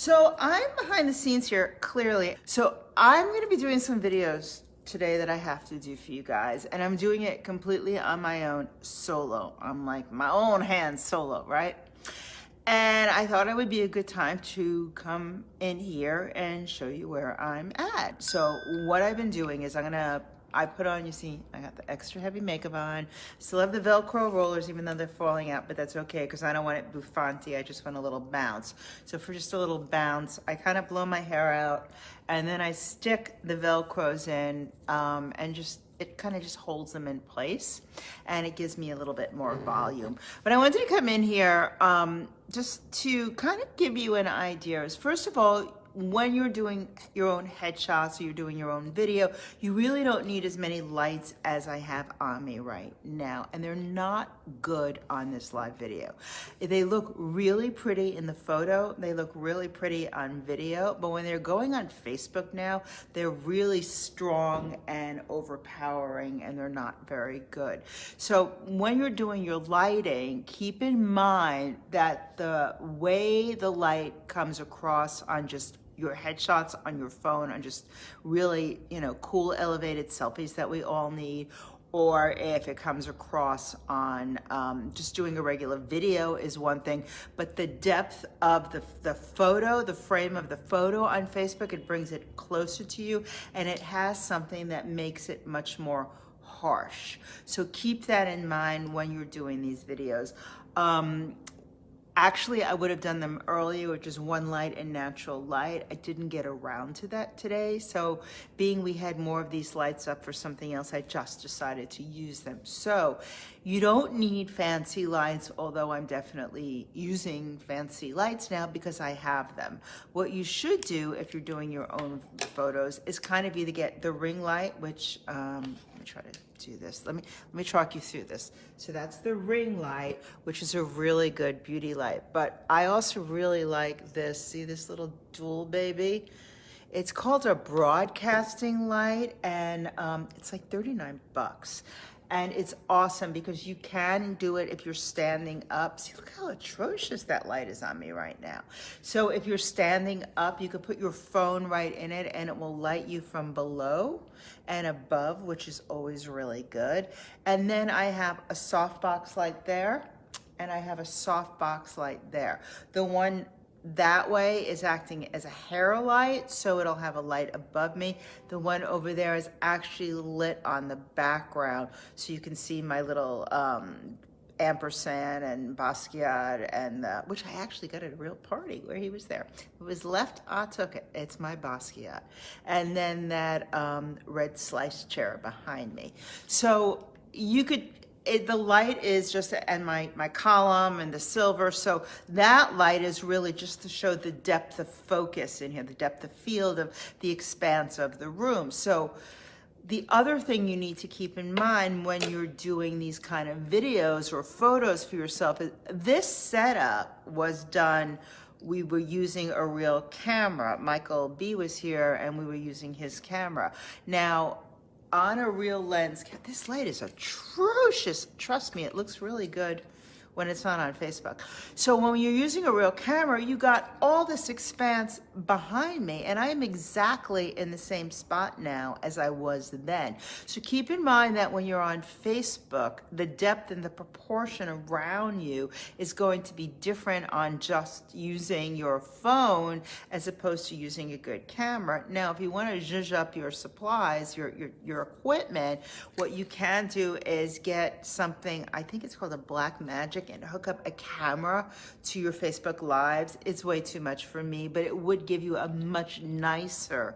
So I'm behind the scenes here, clearly. So I'm gonna be doing some videos today that I have to do for you guys, and I'm doing it completely on my own, solo. I'm like my own Han Solo, right? And I thought it would be a good time to come in here and show you where I'm at. So what I've been doing is I'm gonna I put on, you see, I got the extra heavy makeup on. Still have the Velcro rollers, even though they're falling out, but that's okay, because I don't want it buffanti. I just want a little bounce. So for just a little bounce, I kind of blow my hair out, and then I stick the Velcros in, um, and just it kind of just holds them in place and it gives me a little bit more volume. But I wanted to come in here um, just to kind of give you an idea. First of all, when you're doing your own headshots or you're doing your own video, you really don't need as many lights as I have on me right now. And they're not good on this live video. They look really pretty in the photo. They look really pretty on video. But when they're going on Facebook now, they're really strong and overpowering and they're not very good. So when you're doing your lighting, keep in mind that the way the light comes across on just your headshots on your phone on just really, you know, cool elevated selfies that we all need or if it comes across on um, just doing a regular video is one thing, but the depth of the, the photo, the frame of the photo on Facebook, it brings it closer to you and it has something that makes it much more harsh. So keep that in mind when you're doing these videos. Um, Actually, I would have done them earlier, which is one light and natural light. I didn't get around to that today. So being we had more of these lights up for something else, I just decided to use them. So you don't need fancy lights, although I'm definitely using fancy lights now because I have them. What you should do if you're doing your own photos is kind of either get the ring light, which, um, let me try to do this. Let me, let me talk you through this. So that's the ring light, which is a really good beauty light. But I also really like this. See this little dual baby? It's called a broadcasting light and um, it's like 39 bucks and it's awesome because you can do it if you're standing up. See, look how atrocious that light is on me right now. So if you're standing up, you could put your phone right in it and it will light you from below and above, which is always really good. And then I have a softbox light there and I have a softbox light there. The one that way is acting as a hair light, so it'll have a light above me. The one over there is actually lit on the background, so you can see my little um, ampersand and Basquiat, and uh, which I actually got at a real party where he was there. It was left, I took it. It's my Basquiat. And then that um, red slice chair behind me. So you could it, the light is just, and my, my column and the silver. So that light is really just to show the depth of focus in here, the depth of field of the expanse of the room. So the other thing you need to keep in mind when you're doing these kind of videos or photos for yourself is this setup was done we were using a real camera. Michael B was here and we were using his camera. Now, on a real lens, this light is atrocious. Trust me, it looks really good when it's not on Facebook. So when you're using a real camera, you got all this expanse behind me and I am exactly in the same spot now as I was then. So keep in mind that when you're on Facebook, the depth and the proportion around you is going to be different on just using your phone as opposed to using a good camera. Now, if you want to zhuzh up your supplies, your, your, your equipment, what you can do is get something, I think it's called a Black Magic and hook up a camera to your Facebook Lives. It's way too much for me, but it would give you a much nicer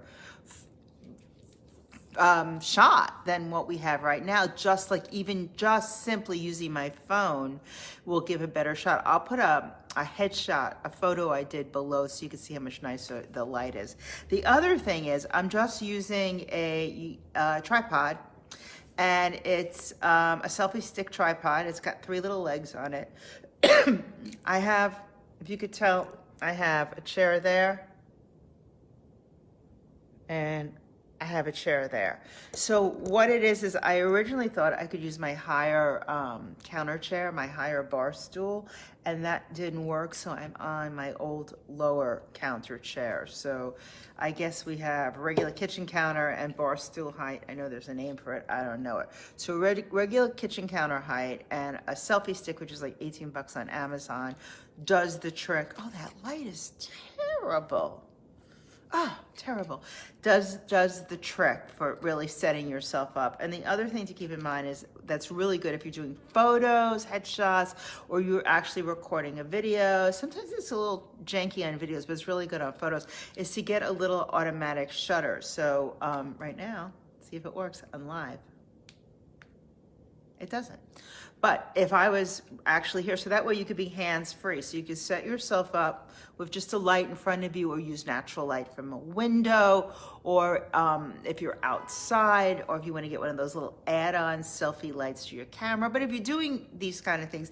um, shot than what we have right now. Just like even just simply using my phone will give a better shot. I'll put a, a headshot, a photo I did below so you can see how much nicer the light is. The other thing is I'm just using a, a tripod and it's um, a selfie stick tripod. It's got three little legs on it. I have, if you could tell, I have a chair there and I have a chair there. So what it is, is I originally thought I could use my higher um, counter chair, my higher bar stool, and that didn't work, so I'm on my old lower counter chair. So I guess we have regular kitchen counter and bar stool height. I know there's a name for it, I don't know it. So regular kitchen counter height and a selfie stick, which is like 18 bucks on Amazon, does the trick. Oh, that light is terrible ah, terrible, does, does the trick for really setting yourself up. And the other thing to keep in mind is that's really good if you're doing photos, headshots, or you're actually recording a video. Sometimes it's a little janky on videos, but it's really good on photos, is to get a little automatic shutter. So um, right now, see if it works on live. It doesn't. But if I was actually here, so that way you could be hands-free. So you could set yourself up with just a light in front of you or use natural light from a window or um, if you're outside or if you want to get one of those little add-on selfie lights to your camera. But if you're doing these kind of things,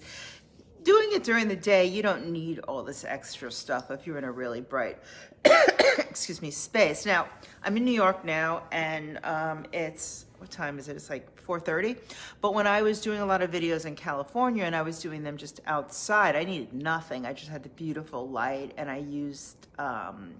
doing it during the day, you don't need all this extra stuff if you're in a really bright, excuse me, space. Now, I'm in New York now and um, it's, what time is it? It's like 4.30. But when I was doing a lot of videos in California and I was doing them just outside, I needed nothing. I just had the beautiful light and I used um,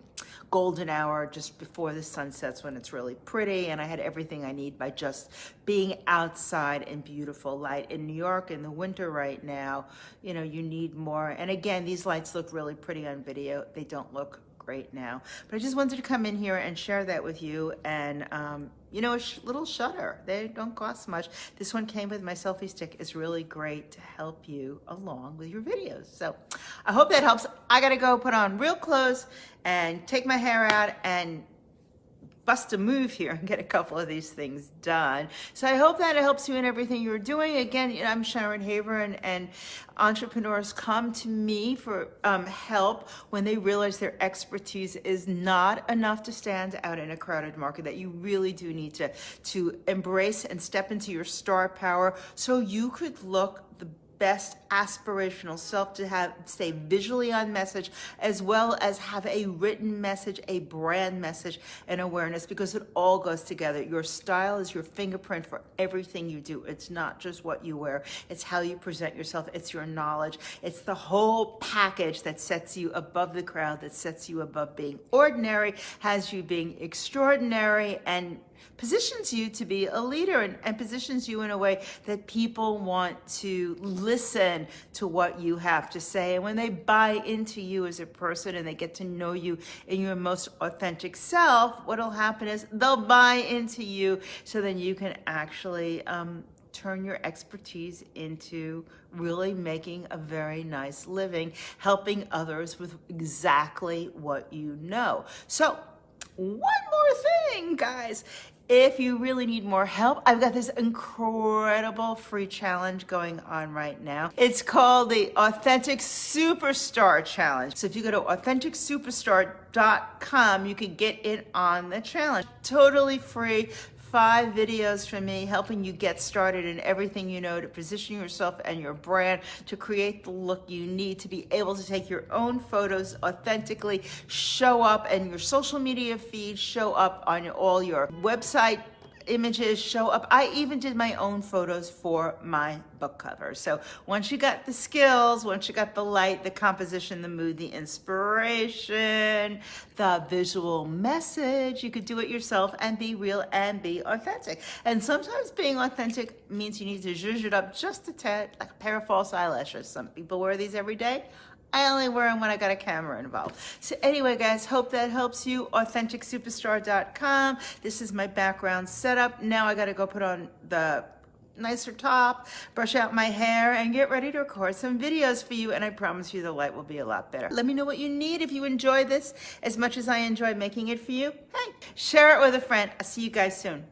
golden hour just before the sun sets when it's really pretty. And I had everything I need by just being outside in beautiful light. In New York in the winter right now, you know, you need more. And again, these lights look really pretty on video. They don't look great now. But I just wanted to come in here and share that with you. And, um, you know, a sh little shutter. They don't cost much. This one came with my selfie stick. It's really great to help you along with your videos. So I hope that helps. I got to go put on real clothes and take my hair out and bust a move here and get a couple of these things done. So I hope that it helps you in everything you're doing. Again, you know, I'm Sharon Haver and, and entrepreneurs come to me for um, help when they realize their expertise is not enough to stand out in a crowded market, that you really do need to, to embrace and step into your star power so you could look the best aspirational self to have stay visually on message as well as have a written message, a brand message and awareness because it all goes together. Your style is your fingerprint for everything you do. It's not just what you wear. It's how you present yourself. It's your knowledge. It's the whole package that sets you above the crowd, that sets you above being ordinary, has you being extraordinary and positions you to be a leader and, and, positions you in a way that people want to listen to what you have to say. And when they buy into you as a person and they get to know you in your most authentic self, what'll happen is they'll buy into you so then you can actually um, turn your expertise into really making a very nice living, helping others with exactly what you know. So one more thing, guys. If you really need more help, I've got this incredible free challenge going on right now. It's called the Authentic Superstar Challenge. So if you go to AuthenticSuperstar.com, you can get in on the challenge. Totally free, five videos from me helping you get started in everything you know to position yourself and your brand to create the look you need to be able to take your own photos authentically, show up and your social media feed, show up on all your website images show up. I even did my own photos for my book cover. So once you got the skills, once you got the light, the composition, the mood, the inspiration, the visual message, you could do it yourself and be real and be authentic. And sometimes being authentic means you need to zhuzh it up just a tad, like a pair of false eyelashes. Some people wear these every day. I only wear them when I got a camera involved. So anyway, guys, hope that helps you. AuthenticSuperstar.com. This is my background setup. Now I got to go put on the nicer top, brush out my hair, and get ready to record some videos for you. And I promise you the light will be a lot better. Let me know what you need if you enjoy this as much as I enjoy making it for you. Hey, share it with a friend. I'll see you guys soon.